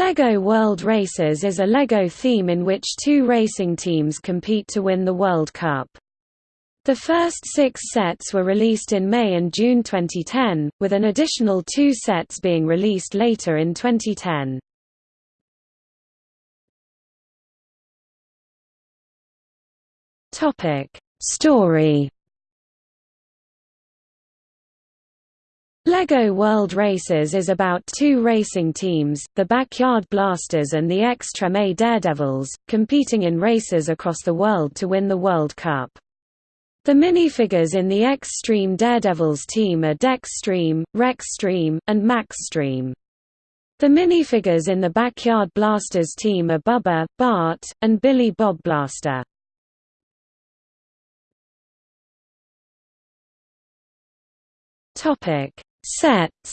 LEGO World Races is a LEGO theme in which two racing teams compete to win the World Cup. The first six sets were released in May and June 2010, with an additional two sets being released later in 2010. Story LEGO World Races is about two racing teams, the Backyard Blasters and the X-Treme Daredevils, competing in races across the world to win the World Cup. The minifigures in the X-Treme Daredevils team are Dex Treme, Rexstream, and Max Treme. The minifigures in the Backyard Blasters team are Bubba, Bart, and Billy Bob Blaster. Topic: Sets.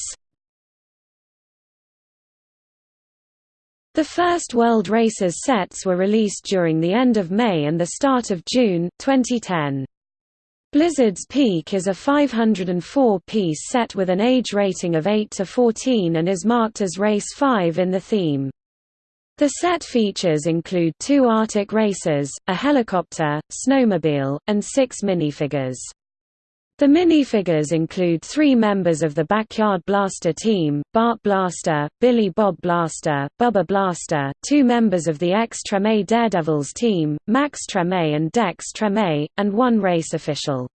The first World Races sets were released during the end of May and the start of June 2010. Blizzard's Peak is a 504-piece set with an age rating of 8 to 14 and is marked as Race 5 in the theme. The set features include two Arctic racers, a helicopter, snowmobile, and six minifigures. The minifigures include three members of the Backyard Blaster team, Bart Blaster, Billy Bob Blaster, Bubba Blaster, two members of the X-Treme Daredevils team, Max Treme and Dex Treme, and one race official.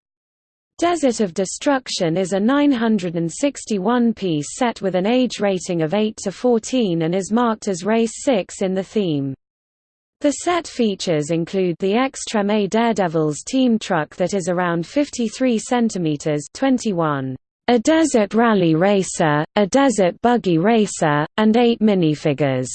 Desert of Destruction is a 961-piece set with an age rating of 8 to 14 and is marked as Race 6 in the theme. The set features include the X-Treme Daredevils team truck that is around 53 cm 21, a desert rally racer, a desert buggy racer, and eight minifigures.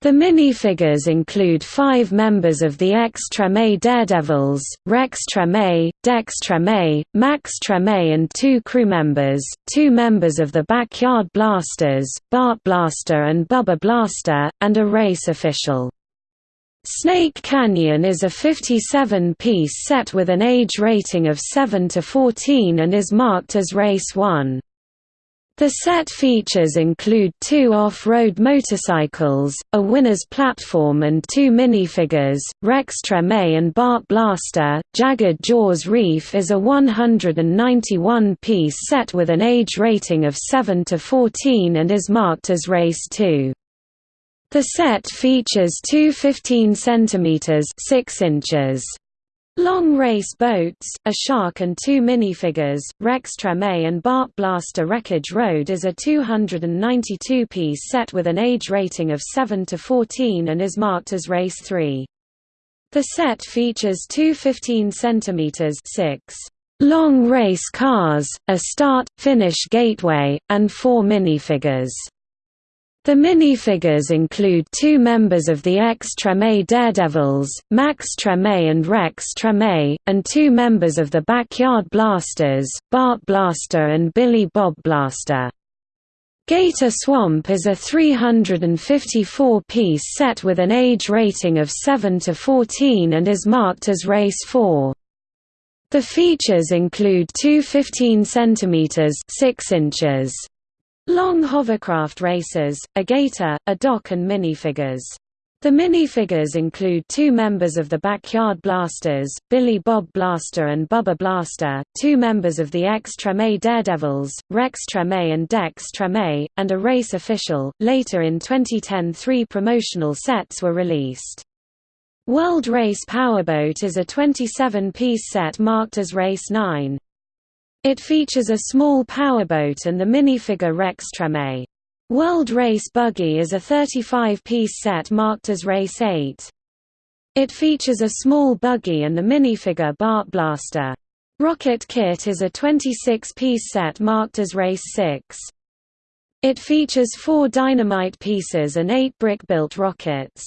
The minifigures include five members of the X-Treme Daredevils, Rex Treme, Dex Treme, Max Treme and two crew members, two members of the Backyard Blasters, Bart Blaster and Bubba Blaster, and a race official. Snake Canyon is a 57-piece set with an age rating of 7 to 14 and is marked as Race 1. The set features include two off-road motorcycles, a winner's platform and two minifigures, Rex Treme and Bart Blaster. Jagged Jaws Reef is a 191-piece set with an age rating of 7 to 14 and is marked as Race 2. The set features two 15 cm 6 inches long race boats, a shark and two minifigures. Rex Treme and Bart Blaster Wreckage Road is a 292-piece set with an age rating of 7 to 14 and is marked as Race 3. The set features two 15 cm 6 long race cars, a start-finish gateway, and four minifigures. The minifigures include two members of the X-Treme Daredevils, Max Treme and Rex Treme, and two members of the Backyard Blasters, Bart Blaster and Billy Bob Blaster. Gator Swamp is a 354-piece set with an age rating of 7 to 14 and is marked as Race 4. The features include two 15 cm 6 inches Long hovercraft races, a gator, a dock and minifigures. The minifigures include two members of the Backyard Blasters, Billy Bob Blaster and Bubba Blaster, two members of the X-Treme Daredevils, Rex Treme and Dex Treme, and a race official. Later in 2010 three promotional sets were released. World Race Powerboat is a 27-piece set marked as Race 9. It features a small powerboat and the minifigure Rex Treme. World Race Buggy is a 35-piece set marked as Race 8. It features a small buggy and the minifigure Bart Blaster. Rocket Kit is a 26-piece set marked as Race 6. It features four dynamite pieces and eight brick-built rockets.